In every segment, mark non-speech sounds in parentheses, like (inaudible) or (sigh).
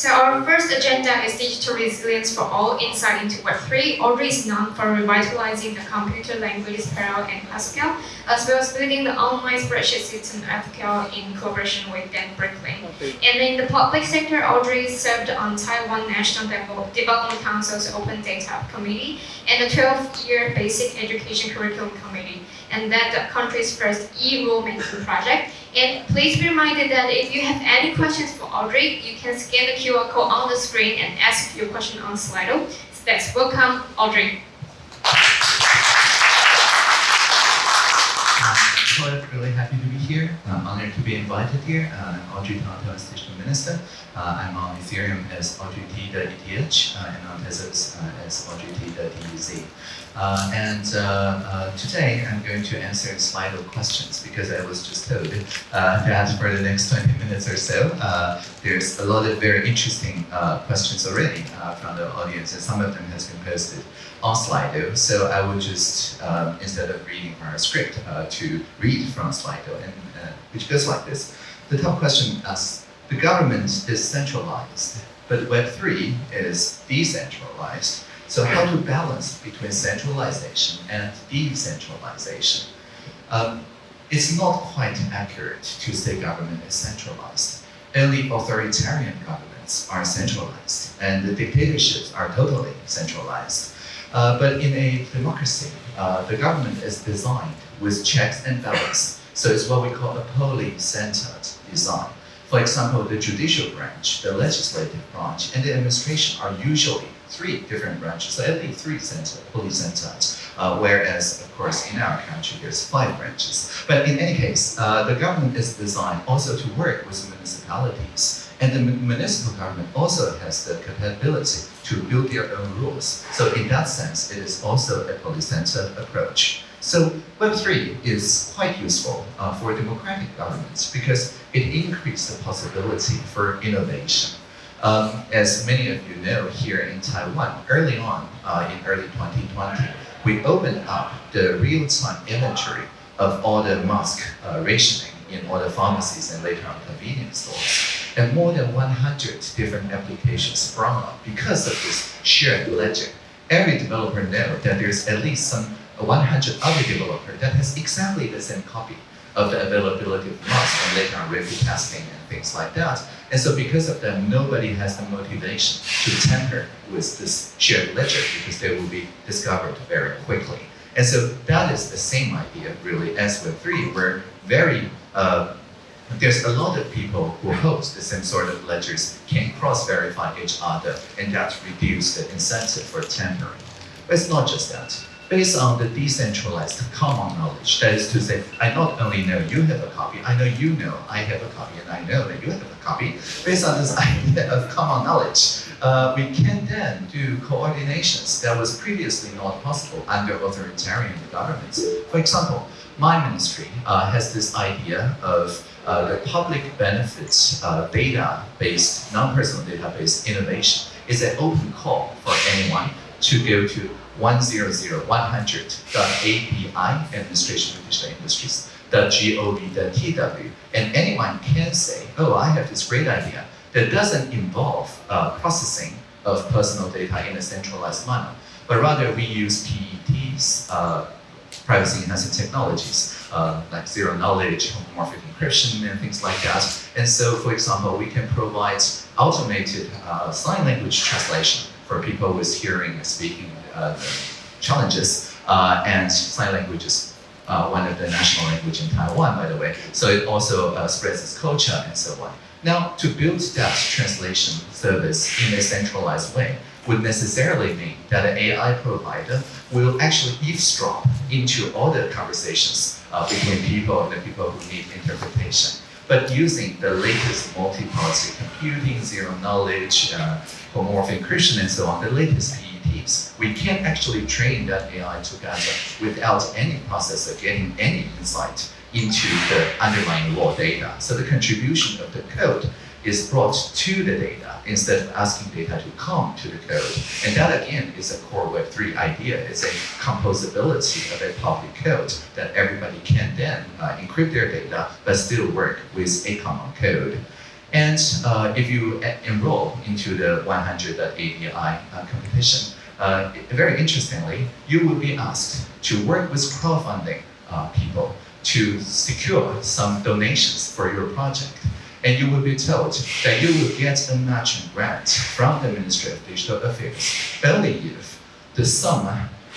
So our first agenda is digital resilience for all insight into Web3. Audrey is known for revitalizing the computer languages Perl and Haskell, as well as building the online spreadsheet system FQL in cooperation with Dan Bricklin. And in the public sector, Audrey served on Taiwan National Development Council's Open Data Committee and the 12-year Basic Education Curriculum Committee, and led the country's first e-rulemaking project. And please be reminded that if you have any questions for Audrey, you can scan the QR code on the screen and ask your question on Slido. So that's welcome, Audrey. Invited here. Uh, I'm Audrey Tang, Taiwan's Digital Minister. Uh, I'm on Ethereum as Audrey T. uh, and on Tezos uh, as Audrey T. the Uh, and uh, uh, today I'm going to answer Slido questions because I was just told uh, that for the next 20 (laughs) minutes or so, uh, there's a lot of very interesting uh, questions already uh, from the audience, and some of them has been posted on Slido. So I will just, um, instead of reading our script, uh, to read from Slido, and, uh, which goes like this. The top question asks, the government is centralized, but Web3 is decentralized. So how to balance between centralization and decentralization? Um, it's not quite accurate to say government is centralized. Only authoritarian governments are centralized, and the dictatorships are totally centralized. Uh, but in a democracy, uh, the government is designed with checks and balances. So it's what we call a poly-centered design. For example, the judicial branch, the legislative branch, and the administration are usually three different branches, so at least three center, poly-centered. Uh, whereas, of course, in our country, there's five branches. But in any case, uh, the government is designed also to work with municipalities. And the municipal government also has the capability to build their own rules. So in that sense, it is also a poly-centered approach. So Web3 is quite useful uh, for democratic governments because it increases the possibility for innovation. Um, as many of you know, here in Taiwan, early on uh, in early 2020, we opened up the real-time inventory of all the mask uh, rationing in all the pharmacies and later on convenience stores. And more than 100 different applications sprung up because of this shared ledger. Every developer knows that there's at least some 100 other developer that has exactly the same copy of the availability of mask and later on review testing and things like that. And so because of that, nobody has the motivation to tamper with this shared ledger because they will be discovered very quickly. And so that is the same idea really as Web3, where very uh, there's a lot of people who host the same sort of ledgers can cross-verify each other, and that reduces the incentive for tampering. But it's not just that. Based on the decentralized common knowledge, that is to say, I not only know you have a copy, I know you know I have a copy, and I know that you have a copy. Based on this (laughs) idea of common knowledge, uh, we can then do coordinations that was previously not possible under authoritarian governments. For example, my ministry uh, has this idea of uh, the public benefits uh, data-based, non-personal database innovation is an open call for anyone to go to 100.100.api, Administration of Digital Industries, .gov.tw, and anyone can say, oh, I have this great idea that doesn't involve uh, processing of personal data in a centralized manner, but rather we use PETs, uh, privacy enhancing technologies, uh, like zero knowledge, homomorphic encryption, and things like that. And so, for example, we can provide automated uh, sign language translation for people with hearing and speaking challenges, uh, and sign language is uh, one of the national language in Taiwan, by the way. So it also uh, spreads its culture and so on. Now, to build that translation service in a centralized way would necessarily mean that an AI provider will actually eavesdrop into all the conversations uh, between people and the people who need interpretation. But using the latest multi-party computing, zero knowledge, uh, homomorphic encryption, and so on, the latest We can't actually train that AI together without any processor getting any insight into the underlying raw data. So the contribution of the code is brought to the data instead of asking data to come to the code. And that again is a core Web3 idea. It's a composability of a public code that everybody can then uh, encrypt their data but still work with a common code. And uh, if you enroll into the 100.API uh, competition, uh, very interestingly, you will be asked to work with crowdfunding uh, people to secure some donations for your project. And you will be told that you will get a matching grant from the Ministry of Digital Affairs only if the sum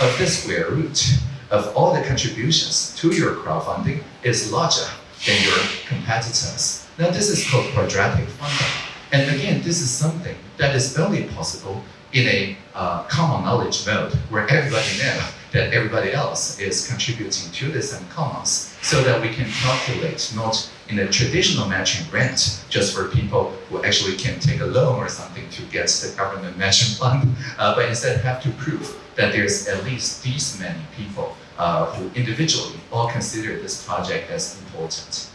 of the square root of all the contributions to your crowdfunding is larger than your competitors. Now this is called quadratic funding. And again, this is something that is only possible in a uh, common knowledge mode where everybody knows that everybody else is contributing to the same commons so that we can calculate not in a traditional matching grant just for people who actually can take a loan or something to get the government matching fund, (laughs) uh, but instead have to prove that there's at least these many people uh, who individually all consider this project as important.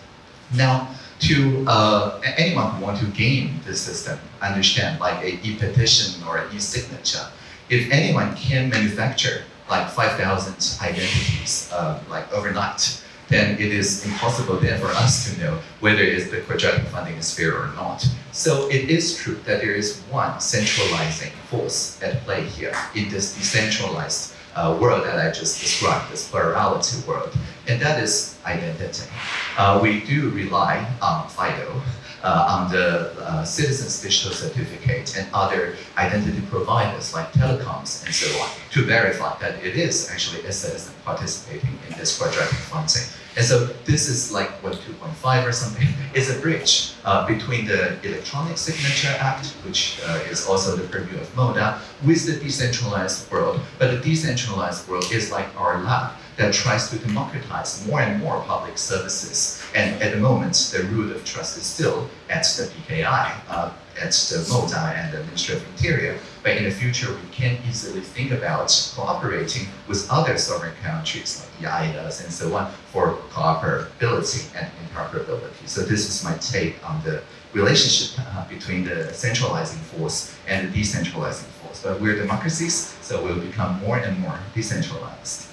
Now, to uh, anyone who want to game the system, understand like a e-petition or an e-signature, if anyone can manufacture like 5,000 identities uh, like overnight, then it is impossible then for us to know whether is the quadratic funding is fair or not. So it is true that there is one centralizing force at play here in this decentralized uh, world that I just described, this plurality world, and that is identity. Uh, we do rely on FIDO, on the uh, Citizens Digital Certificate and other identity providers like telecoms and so on to verify that it is actually a citizen participating in this quadratic funding. And so this is like Web 2.5 or something. is a bridge uh, between the Electronic Signature Act, which uh, is also the purview of MODA, with the decentralized world. But the decentralized world is like our lab that tries to democratize more and more public services. And at the moment, the root of trust is still at the PKI, uh, at the MODA and the Ministry of Interior. But in the future, we can easily think about cooperating with other sovereign countries like the EIDAS and so on for cooperability and interoperability. So this is my take on the relationship uh, between the centralizing force and the decentralizing force. But we're democracies, so we'll become more and more decentralized.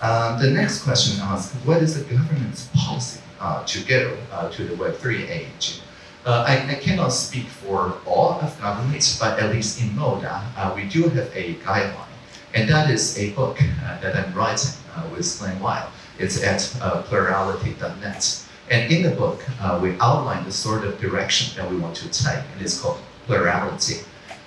Um, the next question asks, what is the government's policy uh, to go uh, to the Web3 age? Uh, I, I, cannot speak for all of governments, but at least in MODA, uh, we do have a guideline. And that is a book uh, that I'm writing uh, with Glen Weyl. It's at plurality.net. And in the book, we outline the sort of direction that we want to take, and it's called plurality.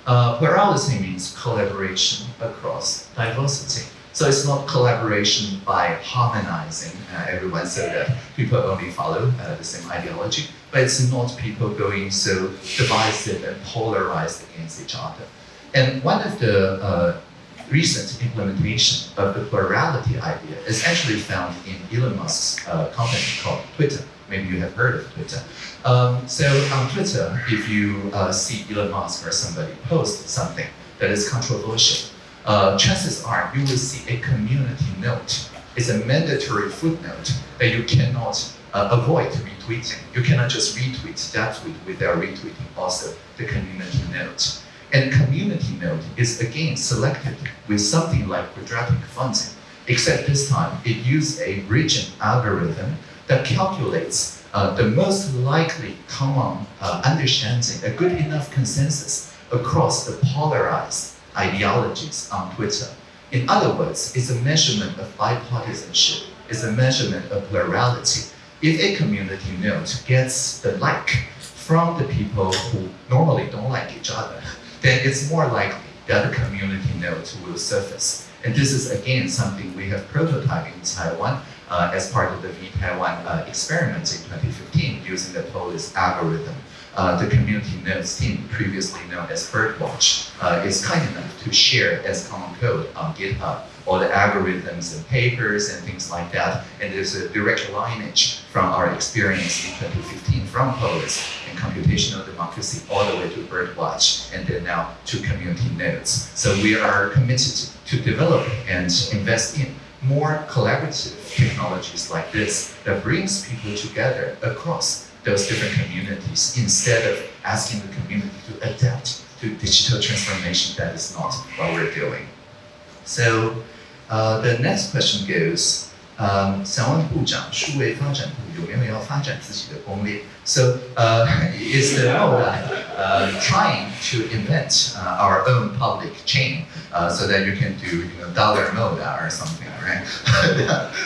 plurality means collaboration across diversity. So it's not collaboration by harmonizing uh, everyone so that people only follow uh, the same ideology, but it's not people going so divisive and polarized against each other. And one of the uh, recent implementation of the plurality idea is actually found in Elon Musk's uh, company called Twitter. Maybe you have heard of Twitter. Um, so on Twitter, if you uh, see Elon Musk or somebody post something that is controversial, uh, chances are you will see a community note. It's a mandatory footnote that you cannot uh, avoid retweeting. You cannot just retweet that tweet without retweeting also the community note. And community note is again selected with something like quadratic funding, except this time it uses a region algorithm that calculates uh, the most likely common uh, understanding, a good enough consensus across the polarized ideologies on Twitter. In other words, it's a measurement of bipartisanship, it's a measurement of plurality. If a community note gets the like from the people who normally don't like each other, then it's more likely that the community note will surface. And this is again something we have prototyped in Taiwan uh, as part of the vTaiwan uh, experiment in 2015 using the Polis algorithm the community notes team, previously known as Birdwatch, uh, is kind enough to share as common code on GitHub all the algorithms and papers and things like that. And there's a direct lineage from our experience in 2015 from Polis and computational democracy all the way to Birdwatch and then now to community notes. So we are committed to develop and invest in more collaborative technologies like this that brings people together across those different communities instead of asking the community to adapt to digital transformation. That is not what we're doing. So uh, the next question goes, um, 想问部长，数位发展部有没有要发展自己的攻略？So uh, is the MODA uh, trying to invent uh, our own public chain uh, so that you can do you know dollar MODA or something, right?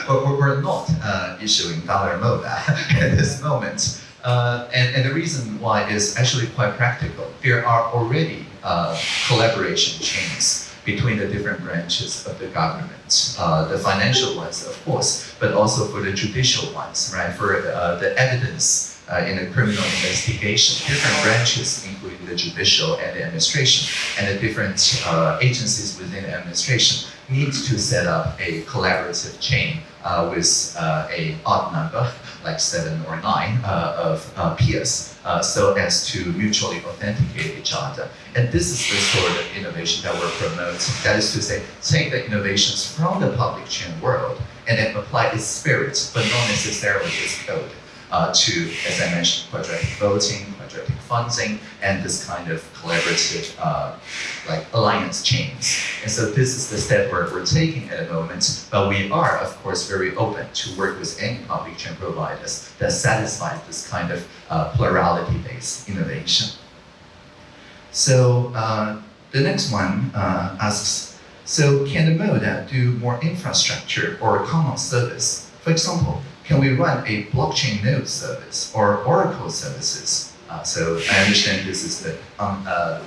but (laughs) we're not uh, issuing dollar MODA (laughs) at this moment. Uh, and, and the reason why is actually quite practical. There are already uh, collaboration chains between the different branches of the government, uh, the financial ones, of course, but also for the judicial ones, right? For uh, the evidence uh, in a criminal investigation, different branches, including the judicial and the administration, and the different uh, agencies within the administration, need to set up a collaborative chain uh, with uh, a odd number, like seven or nine, uh, of uh, peers, so as to mutually authenticate each other. And this is the sort of innovation that we're promoting. That is to say, take the innovations from the public chain world and then apply its spirit, but not necessarily its code uh, to, as I mentioned, quadratic voting, quadratic funding, and this kind of collaborative uh, like alliance chains. And so this is the step we're, we're taking at the moment, but we are, of course, very open to work with any public chain providers that satisfies this kind of uh, plurality-based innovation. So uh, the next one uh, asks, so can the MODA do more infrastructure or common service? For example, can we run a blockchain node service or Oracle services? Uh, so I understand this is the um, uh,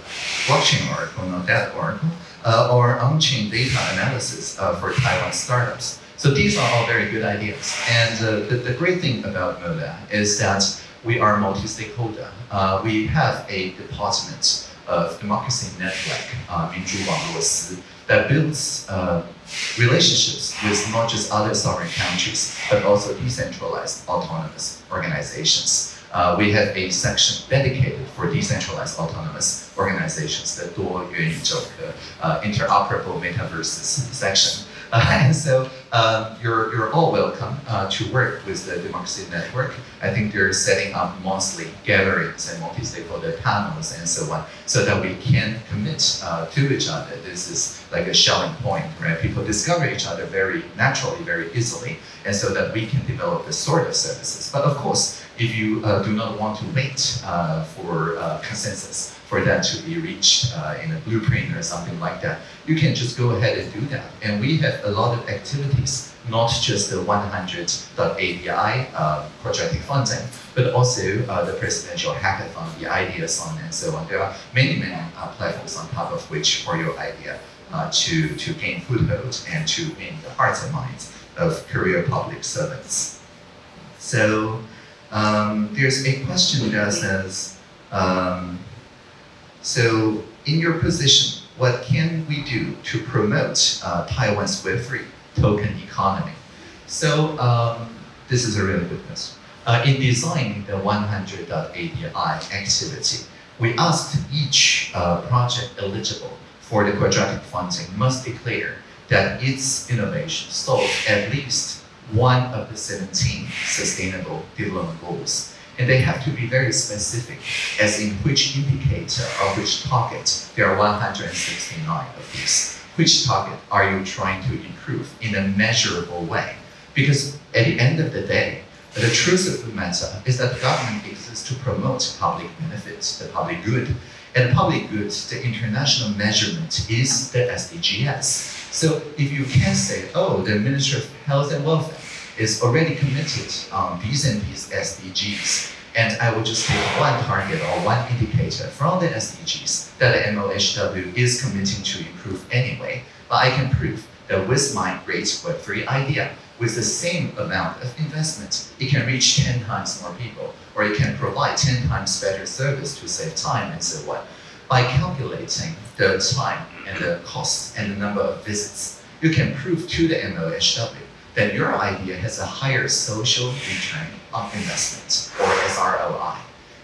blockchain Oracle, not that Oracle, uh, or on-chain data analysis uh, for Taiwan startups. So these are all very good ideas. And uh, the, the great thing about MODA is that we are multi-stakeholder. Uh, we have a department of democracy network, uh, 民主网络司, that builds uh, relationships with not just other sovereign countries, but also decentralized autonomous organizations. Uh, we have a section dedicated for decentralized autonomous organizations, the Duo Yuan uh, Interoperable Metaverses section. (laughs) Uh, and so um, you're, you're all welcome uh, to work with the Democracy Network. I think they're setting up monthly gatherings and multi-stakeholder panels and so on, so that we can commit uh, to each other. This is like a Schelling point, right? People discover each other very naturally, very easily, and so that we can develop this sort of services. But of course, if you uh, do not want to wait uh, for uh, consensus, for that to be reached uh, in a blueprint or something like that, you can just go ahead and do that. And we have a lot of activities, not just the 100.api uh, project funding, but also uh, the presidential hackathon, the ideathon and so on. There are many, many uh, platforms on top of which for your idea to, to gain foothold and to win the hearts and minds of career public servants. So um, there's a question that says, um, so in your position, what can we do to promote uh, Taiwan's Web3 token economy? So um, this is a really good question. Uh, in designing the 100.api activity, we asked each uh, project eligible for the quadratic funding must declare that its innovation solves at least one of the 17 sustainable development goals and they have to be very specific as in which indicator or which target. There are 169 of these. Which target are you trying to improve in a measurable way? Because at the end of the day, the truth of the matter is that government exists to promote public benefits, the public good. And public good, the international measurement is the SDGs. So if you can say, oh, the Ministry of Health and Welfare is already committed on these and these SDGs. And I will just take one target or one indicator from the SDGs that the MOHW is committing to improve anyway. But I can prove that with my great Web3 idea, with the same amount of investment, it can reach 10 times more people, or it can provide 10 times better service to save time and so on. By calculating the time and the cost and the number of visits, you can prove to the MOHW that your idea has a higher social return on investment or SROI.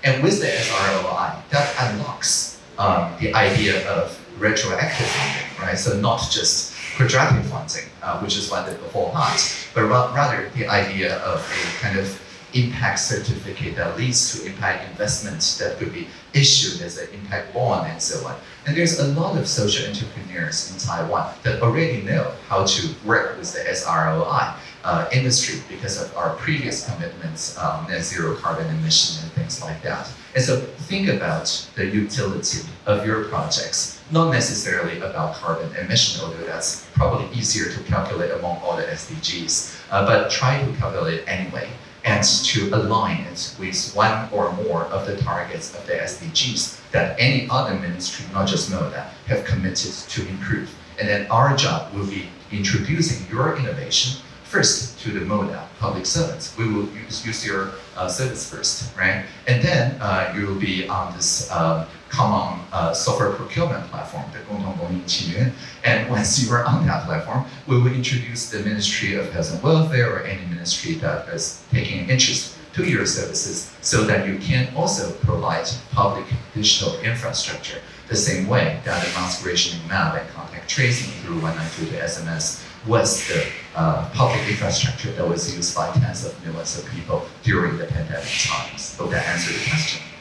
And with the SROI, that unlocks um, the idea of retroactive funding, right? So not just quadratic funding, uh, which is what the whole heart, but ra rather the idea of a kind of impact certificate that leads to impact investments that could be issued as an impact bond and so on. And there's a lot of social entrepreneurs in Taiwan that already know how to work with the SROI uh, industry because of our previous commitments, um, net zero carbon emission and things like that. And so think about the utility of your projects, not necessarily about carbon emission, although that's probably easier to calculate among all the SDGs, uh, but try to calculate anyway and to align it with one or more of the targets of the SDGs that any other ministry, not just MODA, have committed to improve. And then our job will be introducing your innovation first to the MODA public servants. We will use, use your uh, service first, right? And then uh, you will be on this um, common uh, software procurement platform, the Gongtong Gongyin Qiyun. And once (laughs) you are on that platform, we will introduce the Ministry of Health and Welfare or any ministry that is taking an interest to your services so that you can also provide public digital infrastructure the same way that advanced rationing map and contact tracing through 192 SMS was the uh, public infrastructure that was used by tens of millions of people during the pandemic times. Hope that answered the question.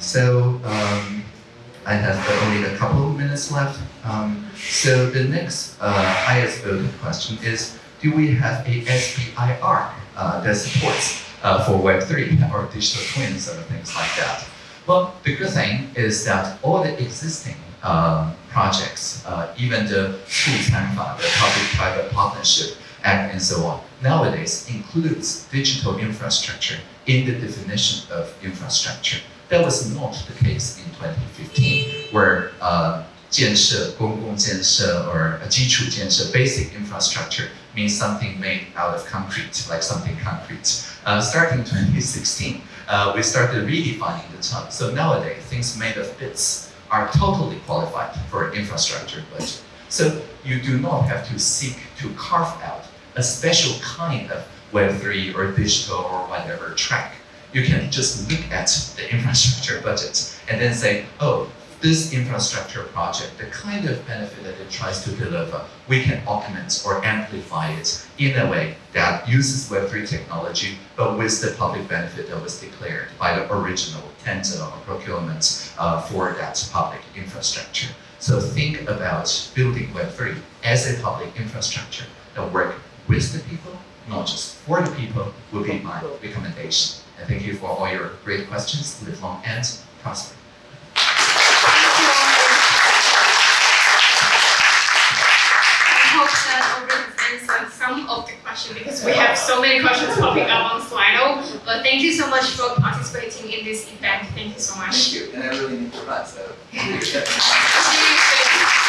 So um, I have only a couple of minutes left. Um, so the next uh, highest voted question is, do we have a SBIR uh, that supports uh, for Web3 or digital twins or things like that? Well, the good thing is that all the existing um, projects, uh, even the the Public-Private Partnership Act and so on, nowadays includes digital infrastructure in the definition of infrastructure. That was not the case in 2015, where uh, 建设,公共建设 or 基础建设, basic infrastructure means something made out of concrete, like something concrete. Uh, starting 2016, uh, we started redefining the term. So nowadays, things made of bits are totally qualified for infrastructure budget. So you do not have to seek to carve out a special kind of Web3 or digital or whatever track. you can just look at the infrastructure budget and then say, oh, this infrastructure project, the kind of benefit that it tries to deliver, we can augment or amplify it in a way that uses Web3 technology, but with the public benefit that was declared by the original tender or procurement uh, for that public infrastructure. So think about building Web3 as a public infrastructure that work with the people, not just for the people, would be my recommendation. And thank you for all your great questions. Live long and prosper. hope that already answered some of the questions because we have so many questions popping up on Slido. But thank you so much for participating in this event. Thank you so much. Thank you. And I really need to run, so. (laughs) See you soon.